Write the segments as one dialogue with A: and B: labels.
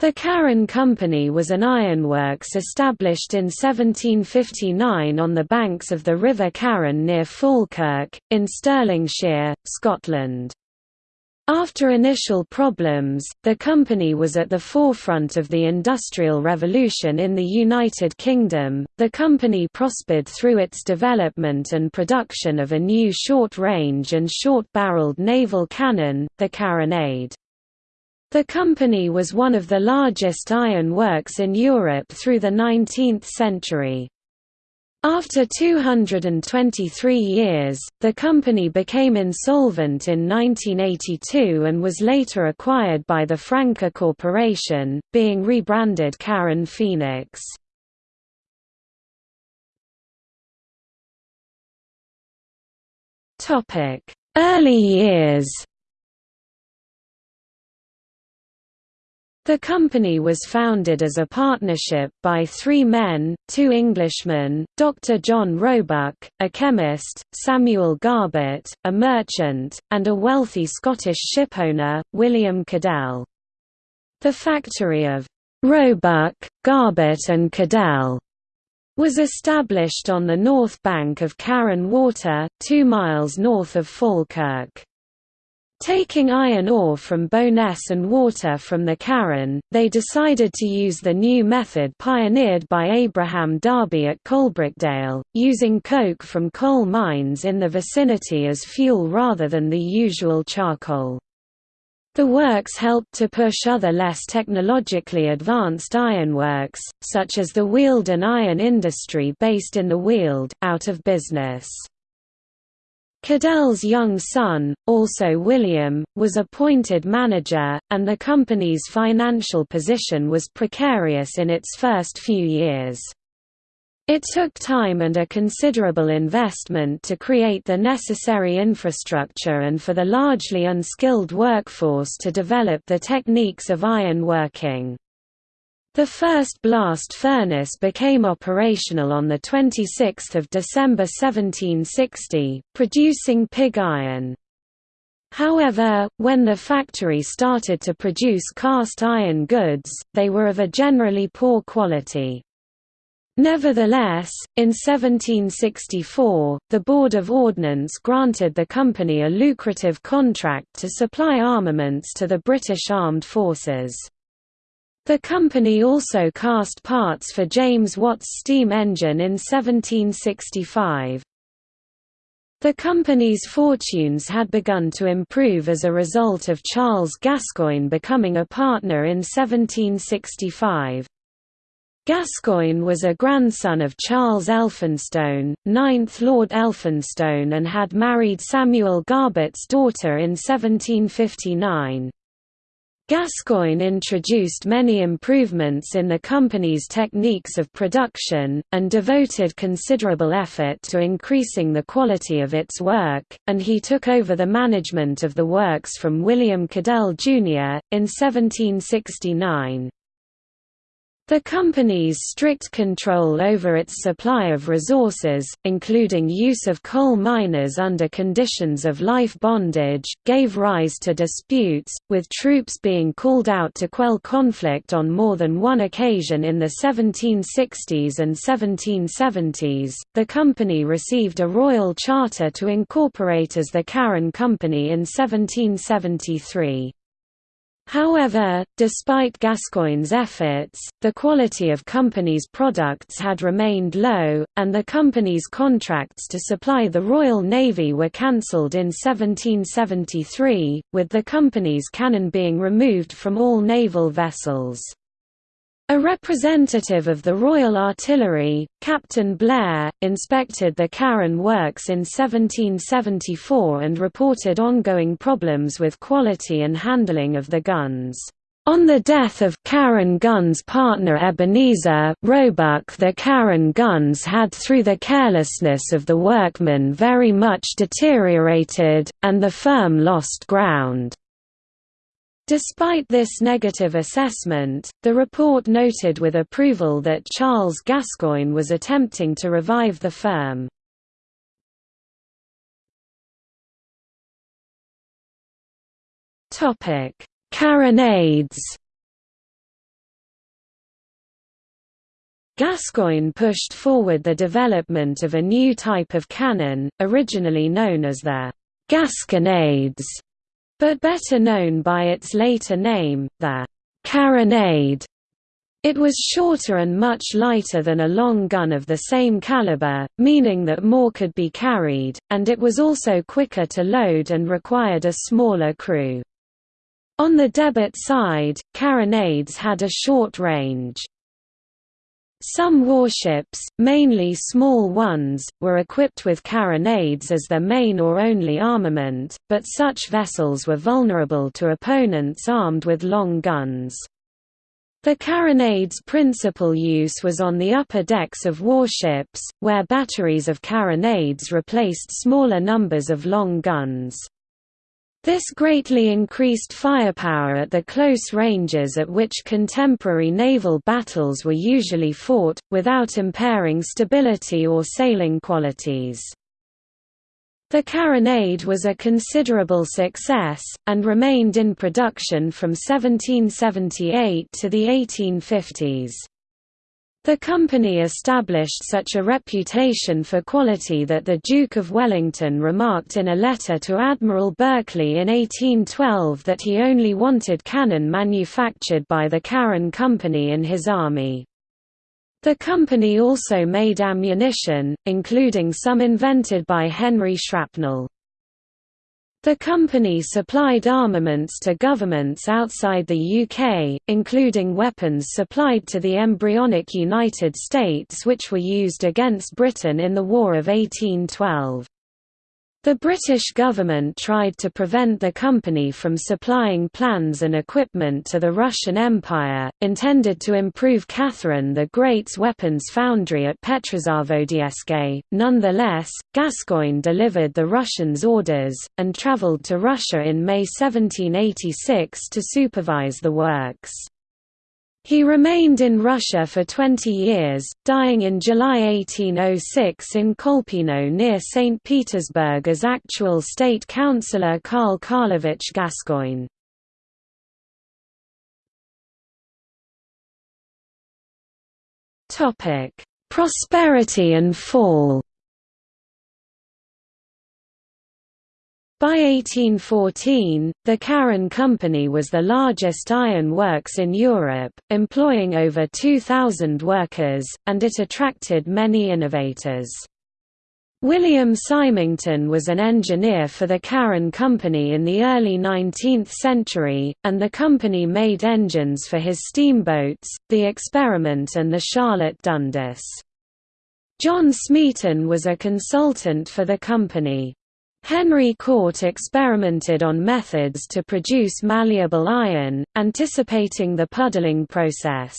A: The Carron Company was an ironworks established in 1759 on the banks of the River Carron near Falkirk, in Stirlingshire, Scotland. After initial problems, the company was at the forefront of the Industrial Revolution in the United Kingdom. The company prospered through its development and production of a new short range and short barreled naval cannon, the carronade. The company was one of the largest iron works in Europe through the 19th century. After 223 years, the company became insolvent in 1982 and was later acquired by the Franke Corporation, being rebranded Carron Phoenix. Early years The company was founded as a partnership by three men, two Englishmen, Dr. John Roebuck, a chemist, Samuel Garbett, a merchant, and a wealthy Scottish shipowner, William Cadell. The factory of Roebuck, Garbett and Cadell was established on the north bank of Carron Water, two miles north of Falkirk. Taking iron ore from Bo'ness and water from the Carron, they decided to use the new method pioneered by Abraham Darby at Coalbrookdale, using coke from coal mines in the vicinity as fuel rather than the usual charcoal. The works helped to push other less technologically advanced ironworks, such as the Weald iron industry based in the Weald, out of business. Cadell's young son, also William, was appointed manager, and the company's financial position was precarious in its first few years. It took time and a considerable investment to create the necessary infrastructure and for the largely unskilled workforce to develop the techniques of iron working. The first blast furnace became operational on 26 December 1760, producing pig iron. However, when the factory started to produce cast iron goods, they were of a generally poor quality. Nevertheless, in 1764, the Board of Ordnance granted the company a lucrative contract to supply armaments to the British Armed Forces. The company also cast parts for James Watt's steam engine in 1765. The company's fortunes had begun to improve as a result of Charles Gascoigne becoming a partner in 1765. Gascoigne was a grandson of Charles Elphinstone, 9th Lord Elphinstone and had married Samuel Garbett's daughter in 1759. Gascoigne introduced many improvements in the company's techniques of production, and devoted considerable effort to increasing the quality of its work, and he took over the management of the works from William Cadell, Jr., in 1769. The company's strict control over its supply of resources, including use of coal miners under conditions of life bondage, gave rise to disputes, with troops being called out to quell conflict on more than one occasion in the 1760s and 1770s. The company received a royal charter to incorporate as the Carron Company in 1773. However, despite Gascoigne's efforts, the quality of company's products had remained low, and the company's contracts to supply the Royal Navy were cancelled in 1773, with the company's cannon being removed from all naval vessels. A representative of the Royal Artillery, Captain Blair, inspected the Carron works in 1774 and reported ongoing problems with quality and handling of the guns. On the death of Carron Guns partner Ebenezer Roebuck the Carron guns had through the carelessness of the workmen very much deteriorated, and the firm lost ground. Despite this negative assessment, the report noted with approval that Charles Gascoigne was attempting to revive the firm. Carronades Gascoigne pushed forward the development of a new type of cannon, originally known as the Gasconades, but better known by its later name, the carronade. It was shorter and much lighter than a long gun of the same caliber, meaning that more could be carried, and it was also quicker to load and required a smaller crew. On the debit side, carronades had a short range. Some warships, mainly small ones, were equipped with carronades as their main or only armament, but such vessels were vulnerable to opponents armed with long guns. The carronade's principal use was on the upper decks of warships, where batteries of carronades replaced smaller numbers of long guns. This greatly increased firepower at the close ranges at which contemporary naval battles were usually fought, without impairing stability or sailing qualities. The carronade was a considerable success, and remained in production from 1778 to the 1850s. The company established such a reputation for quality that the Duke of Wellington remarked in a letter to Admiral Berkeley in 1812 that he only wanted cannon manufactured by the Carron Company in his army. The company also made ammunition, including some invented by Henry Shrapnel. The company supplied armaments to governments outside the UK, including weapons supplied to the embryonic United States which were used against Britain in the War of 1812. The British government tried to prevent the company from supplying plans and equipment to the Russian Empire, intended to improve Catherine the Great's weapons foundry at Petrozavodsk. Nonetheless, Gascoigne delivered the Russians orders, and travelled to Russia in May 1786 to supervise the works. He remained in Russia for 20 years, dying in July 1806 in Kolpino near St. Petersburg as actual state councillor Karl Karlovich Gascoigne. Prosperity and fall By 1814, the Carron Company was the largest iron works in Europe, employing over 2,000 workers, and it attracted many innovators. William Symington was an engineer for the Carron Company in the early 19th century, and the company made engines for his steamboats, the Experiment and the Charlotte Dundas. John Smeaton was a consultant for the company. Henry Cort experimented on methods to produce malleable iron, anticipating the puddling process.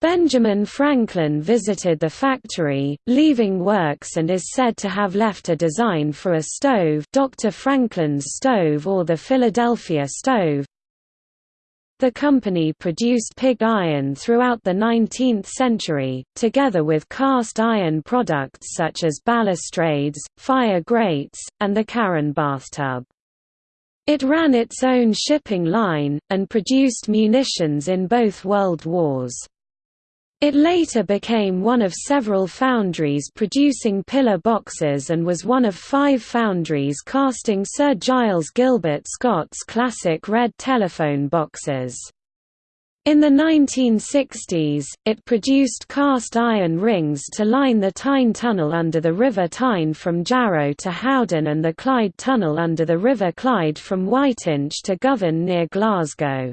A: Benjamin Franklin visited the factory, leaving works and is said to have left a design for a stove Dr. Franklin's stove or the Philadelphia stove, the company produced pig iron throughout the 19th century, together with cast iron products such as balustrades, fire grates, and the Carron bathtub. It ran its own shipping line, and produced munitions in both World Wars. It later became one of several foundries producing pillar boxes and was one of five foundries casting Sir Giles Gilbert Scott's classic red telephone boxes. In the 1960s, it produced cast iron rings to line the Tyne Tunnel under the River Tyne from Jarrow to Howden and the Clyde Tunnel under the River Clyde from Whiteinch to Govan near Glasgow.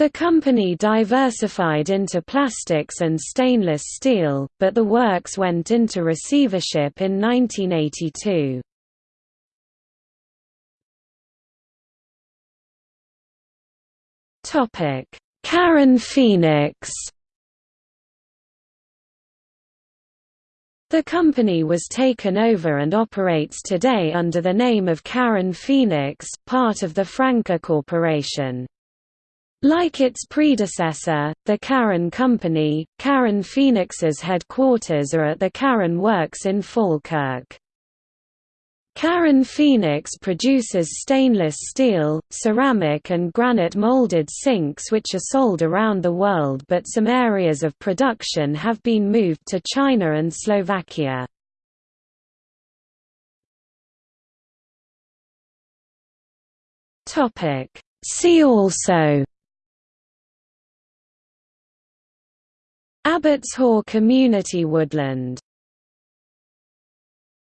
A: The company diversified into plastics and stainless steel, but the works went into receivership in 1982. Carron Phoenix The company was taken over and operates today under the name of Carron Phoenix, part of the Franke Corporation. Like its predecessor, the Carron Company, Carron Phoenix's headquarters are at the Carron Works in Falkirk. Carron Phoenix produces stainless steel, ceramic and granite molded sinks which are sold around the world but some areas of production have been moved to China and Slovakia. See also Abbotshaugh Community Woodland